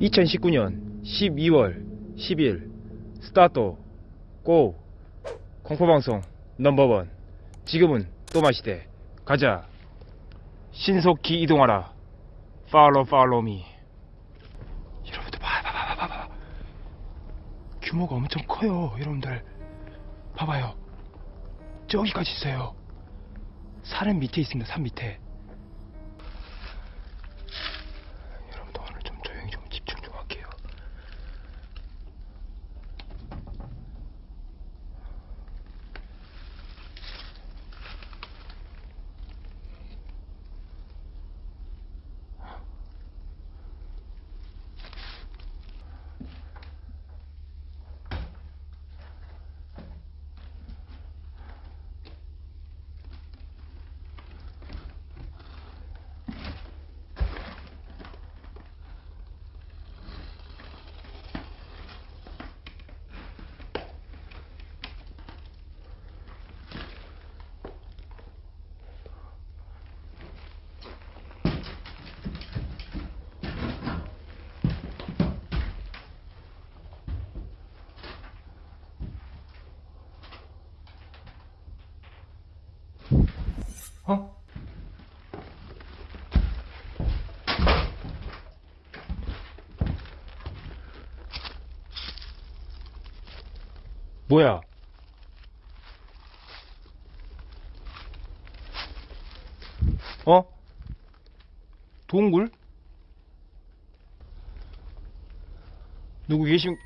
(2019년 12월 10일) 스타트 고 공포방송 넘버원. 지금은 또 마시대. 가자. 신속히 이동하라. 팔로 팔로 미 여러분들 봐봐봐봐봐. 규모가 엄청 커요 여러분들 봐봐요. 저기까지 있어요. 산은 밑에 있습니다 산 밑에 여러분들 오늘 좀 조용히 좀 집중 좀 할게요 어? 뭐야? 어? 동굴? 누구 계신?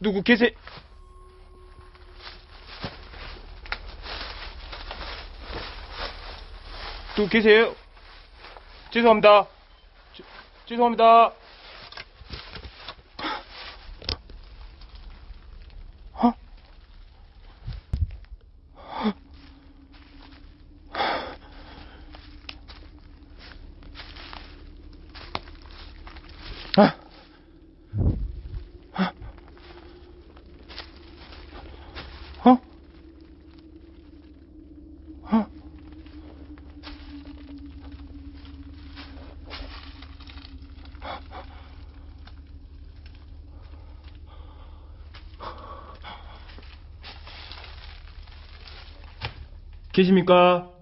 누구 계세? 누구 계세요? 죄송합니다. 죄- 죄송합니다. 어? 아. 어? 어? 계십니까?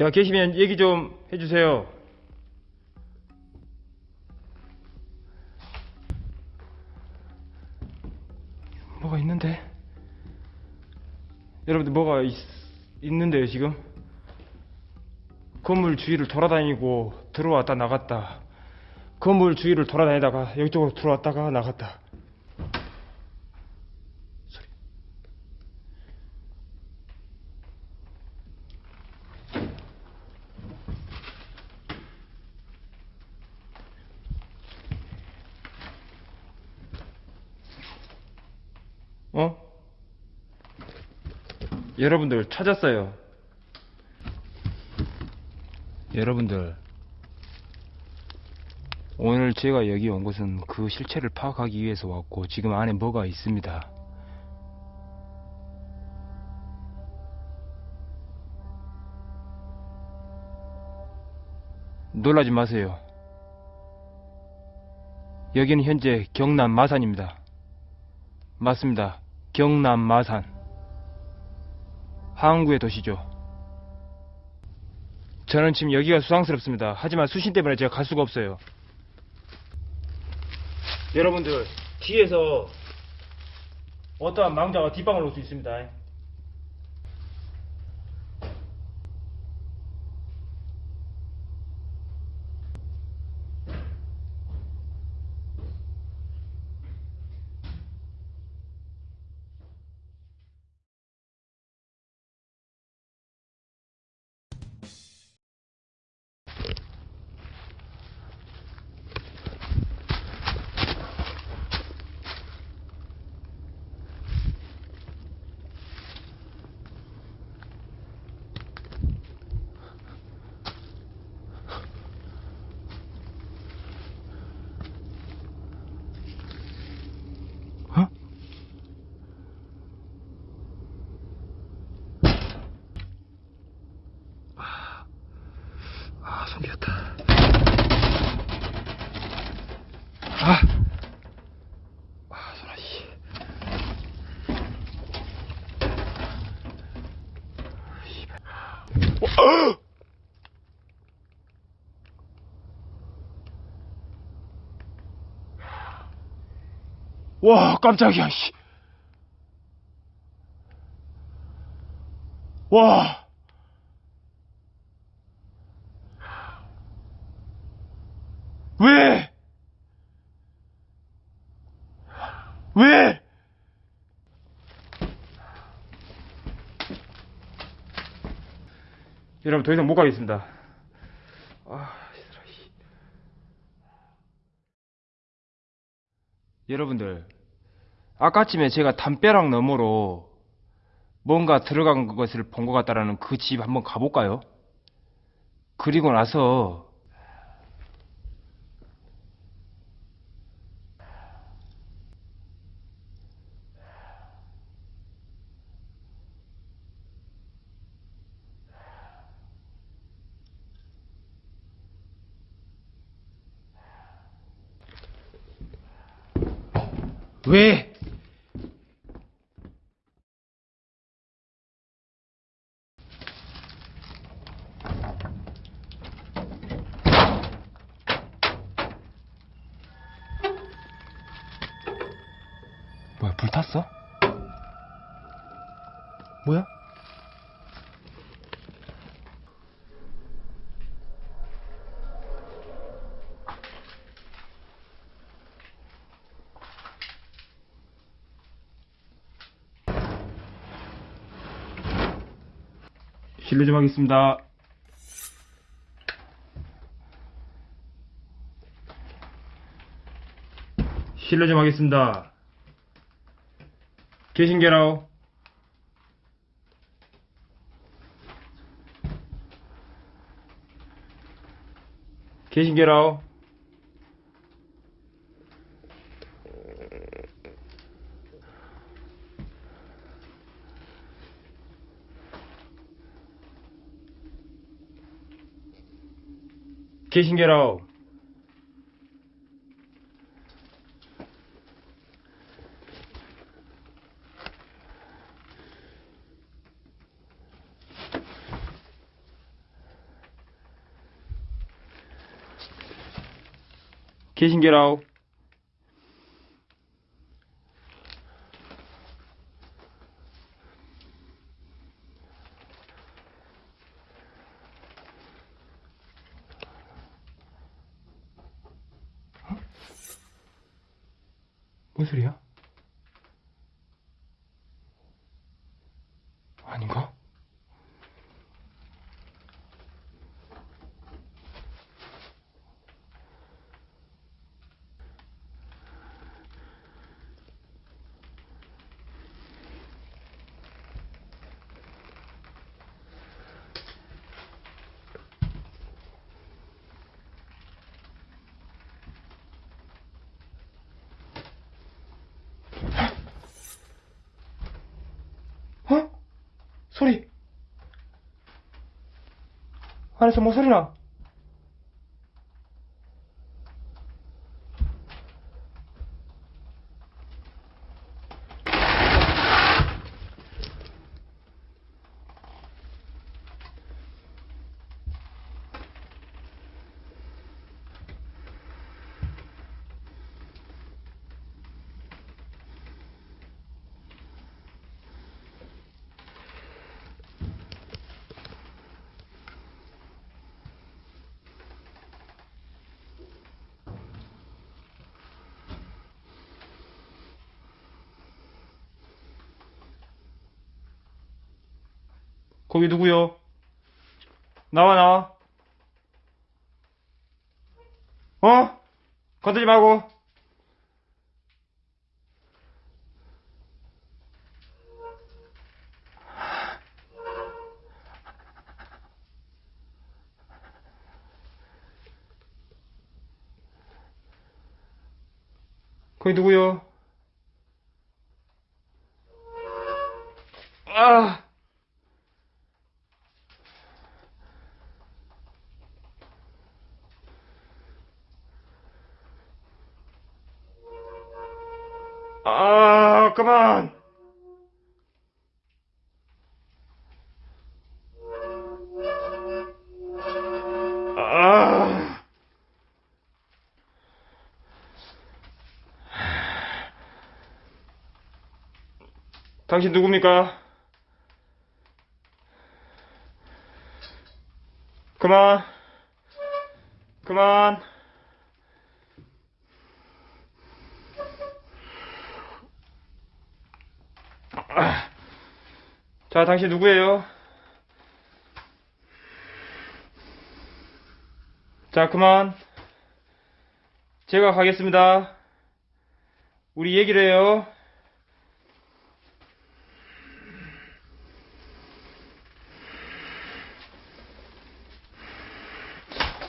제가 계시면 얘기 좀 해주세요. 뭐가 있는데? 여러분들 뭐가 있, 있는데요 지금? 건물 주위를 돌아다니고 들어왔다 나갔다 건물 주위를 돌아다니다가 여기쪽으로 들어왔다가 나갔다 소리 어? 여러분들 찾았어요. 여러분들 오늘 제가 여기 온 것은 그 실체를 파악하기 위해서 왔고 지금 안에 뭐가 있습니다. 놀라지 마세요. 여기는 현재 경남 마산입니다. 맞습니다. 경남 마산. 항구의 도시죠. 저는 지금 여기가 수상스럽습니다. 하지만 수신 때문에 제가 갈 수가 없어요. 여러분들, 뒤에서 어떠한 망자가 뒷방을 올 수 있습니다. 생겼다. 아! 아, 소라, 씨. 아, 와, 깜짝이야, 씨. 와. 왜? 왜? 여러분, 더 이상 못 가겠습니다. 아. 여러분들, 아까쯤에 제가 담벼락 너머로 뭔가 들어간 것을 본 것 같다라는 그 집 한번 가볼까요? 그리고 나서 왜? 뭐야, 불 탔어? 뭐야? 실례 좀 하겠습니다. 실례 좀 하겠습니다. 계신게라오? 계신게라오? 계신게라오? 계신게라오? 뭔 소리야? 아닌가? 어? 소리. 안에서 뭐 소리 나? 거기 누구요? 나와 나와. 어? 건들지 말고. 거기 누구요? 당신 누굽니까? 그만. 그만. 아. 자, 당신 누구예요? 자, 그만. 제가 가겠습니다. 우리 얘기를 해요.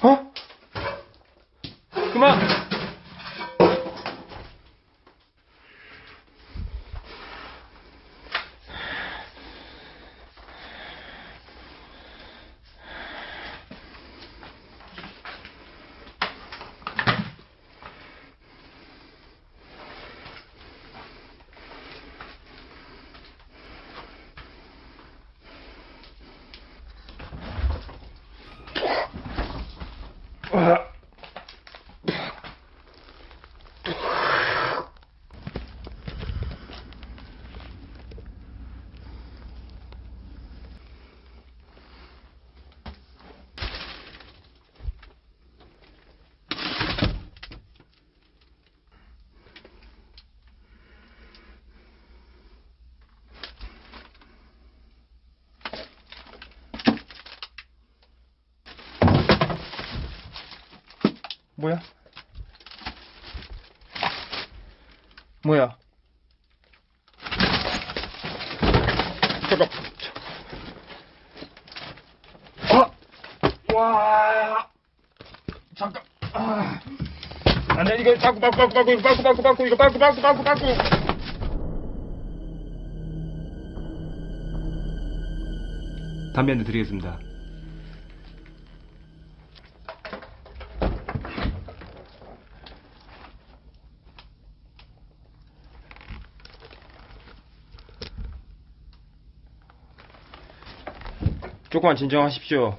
어? 그만! 아. 뭐야? 뭐야? 아! 와! 잠깐. 아. 안 돼, 이거 바꾸, 바꾸, 바꾸, 이거 바꾸, 바꾸, 바꾸, 이거 바꾸, 바꾸, 바꾸, 바꾸. 담배 한대 드리겠습니다. 조금만 진정하십시오.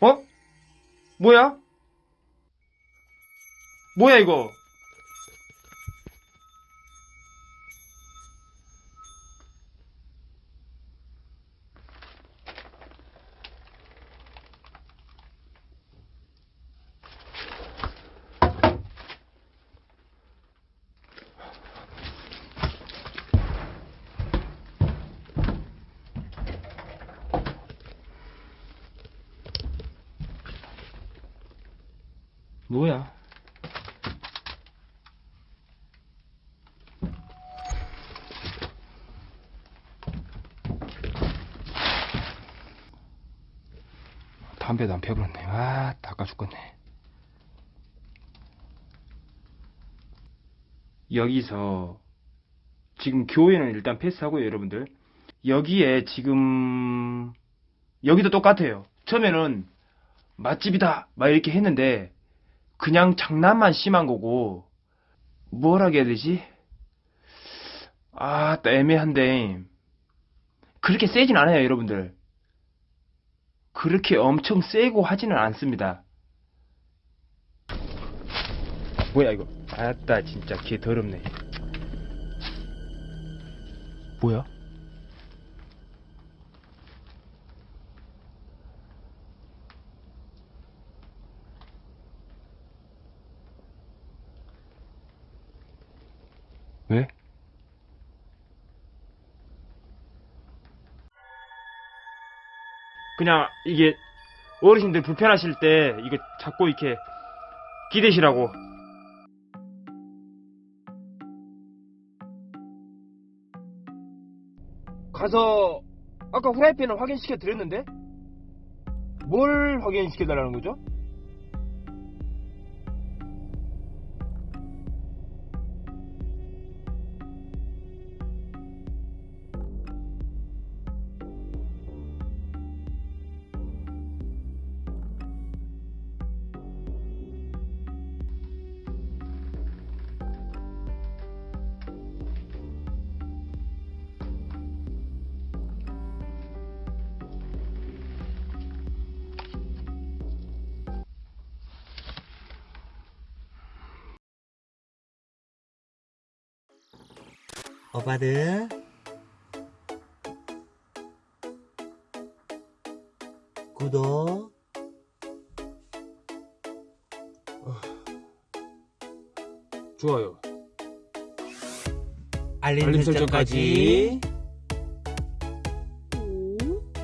어? 뭐야? 뭐야 이거? 뭐야? 담배도 안 펴버렸네. 아, 닦아 죽겠네. 여기서 지금 교회는 일단 패스하고요, 여러분들. 여기에 지금 여기도 똑같아요. 처음에는 맛집이다 막 이렇게 했는데 그냥 장난만 심한 거고 뭐라 해야 되지? 아, 또 애매한데 그렇게 세진 않아요, 여러분들. 그렇게 엄청 세고 하지는 않습니다. 뭐야 이거? 아따 진짜 개 더럽네. 뭐야? 그냥 이게 어르신들 불편하실 때 이거 잡고 이렇게 기대시라고. 가서 아까 후라이팬을 확인시켜 드렸는데 뭘 확인시켜 달라는 거죠? 오빠들 구독. 좋아요. 알림, 설정까지